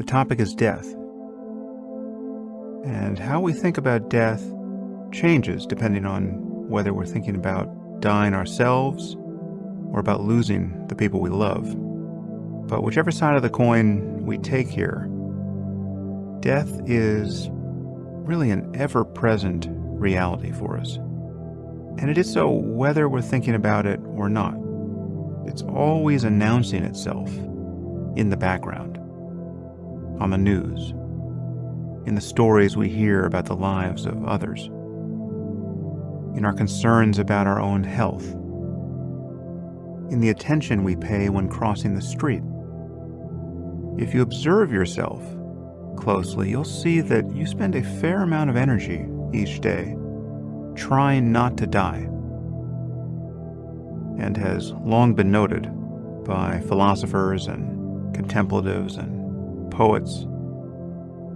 The topic is death. And how we think about death changes depending on whether we're thinking about dying ourselves or about losing the people we love. But whichever side of the coin we take here, death is really an ever present reality for us. And it is so whether we're thinking about it or not. It's always announcing itself in the background, on the news, in the stories we hear about the lives of others, in our concerns about our own health, in the attention we pay when crossing the street. If you observe yourself closely, you'll see that you spend a fair amount of energy each day trying not to die, and has long been noted by philosophers and contemplatives and poets.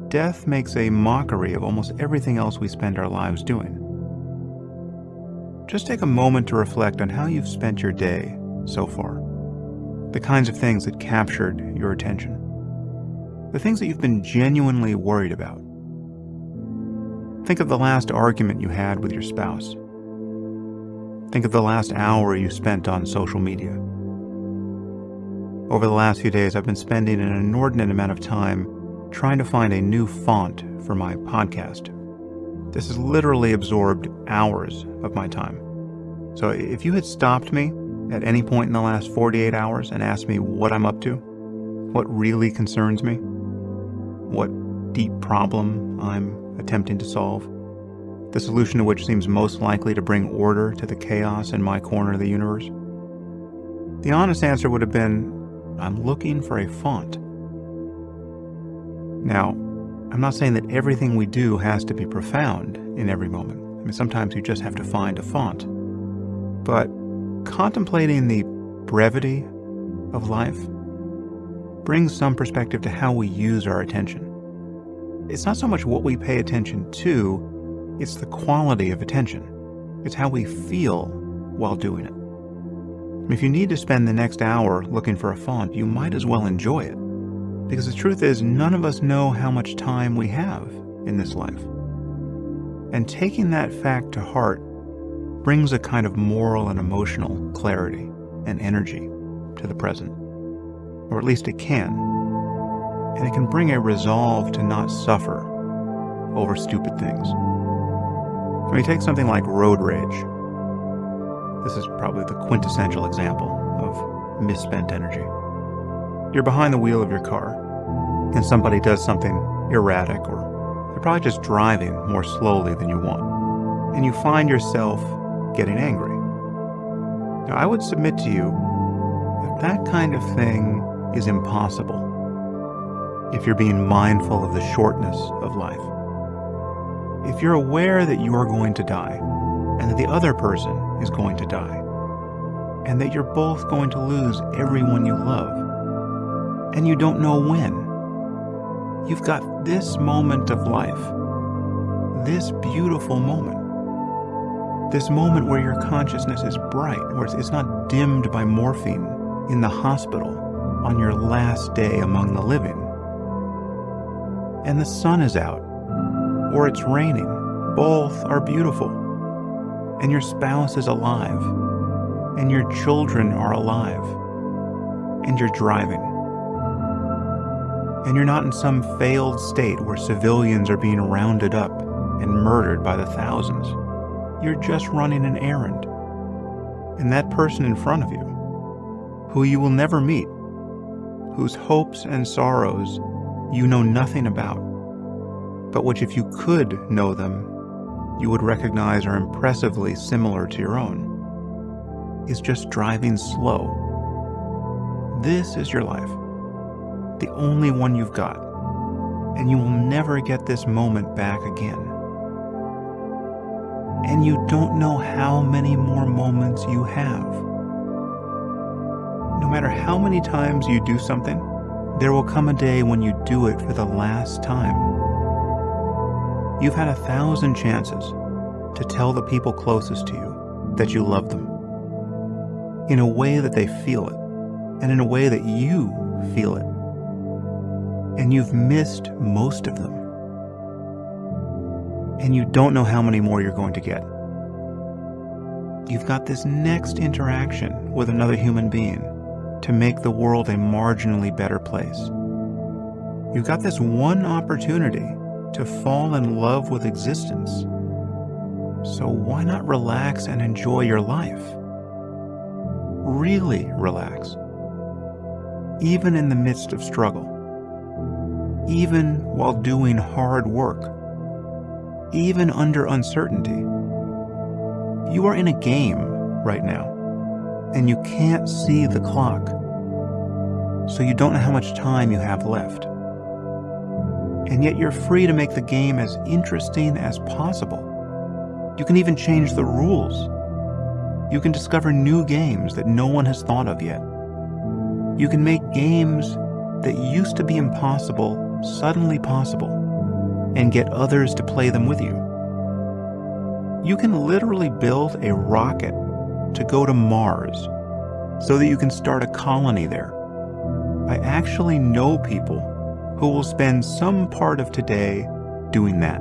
Death makes a mockery of almost everything else we spend our lives doing. Just take a moment to reflect on how you've spent your day so far, the kinds of things that captured your attention, the things that you've been genuinely worried about. Think of the last argument you had with your spouse. Think of the last hour you spent on social media. Over the last few days, I've been spending an inordinate amount of time trying to find a new font for my podcast. This has literally absorbed hours of my time. So if you had stopped me at any point in the last 48 hours and asked me what I'm up to, what really concerns me, what deep problem I'm attempting to solve, the solution to which seems most likely to bring order to the chaos in my corner of the universe? The honest answer would have been, I'm looking for a font. Now, I'm not saying that everything we do has to be profound in every moment. I mean, sometimes you just have to find a font. But contemplating the brevity of life brings some perspective to how we use our attention. It's not so much what we pay attention to, it's the quality of attention. It's how we feel while doing it. If you need to spend the next hour looking for a font, you might as well enjoy it. Because the truth is, none of us know how much time we have in this life. And taking that fact to heart brings a kind of moral and emotional clarity and energy to the present. Or at least it can and it can bring a resolve to not suffer over stupid things. When we take something like road rage, this is probably the quintessential example of misspent energy. You're behind the wheel of your car, and somebody does something erratic, or they're probably just driving more slowly than you want, and you find yourself getting angry. Now, I would submit to you that that kind of thing is impossible if you're being mindful of the shortness of life. If you're aware that you are going to die, and that the other person is going to die, and that you're both going to lose everyone you love, and you don't know when, you've got this moment of life, this beautiful moment, this moment where your consciousness is bright, where it's not dimmed by morphine in the hospital on your last day among the living and the sun is out, or it's raining. Both are beautiful. And your spouse is alive, and your children are alive, and you're driving. And you're not in some failed state where civilians are being rounded up and murdered by the thousands. You're just running an errand. And that person in front of you, who you will never meet, whose hopes and sorrows you know nothing about, but which if you could know them, you would recognize are impressively similar to your own, is just driving slow. This is your life, the only one you've got, and you will never get this moment back again. And you don't know how many more moments you have. No matter how many times you do something, there will come a day when you do it for the last time. You've had a thousand chances to tell the people closest to you that you love them in a way that they feel it and in a way that you feel it. and you've missed most of them. And you don't know how many more you're going to get. You've got this next interaction with another human being to make the world a marginally better place. You've got this one opportunity to fall in love with existence. So why not relax and enjoy your life? Really relax. Even in the midst of struggle even while doing hard work, even under uncertainty. You are in a game right now, and you can't see the clock, so you don't know how much time you have left. And yet you're free to make the game as interesting as possible. You can even change the rules. You can discover new games that no one has thought of yet. You can make games that used to be impossible suddenly possible and get others to play them with you. You can literally build a rocket to go to Mars so that you can start a colony there. I actually know people who will spend some part of today doing that.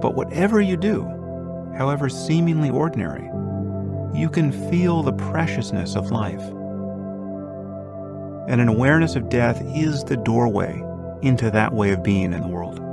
But whatever you do, however seemingly ordinary, you can feel the preciousness of life and an awareness of death is the doorway into that way of being in the world.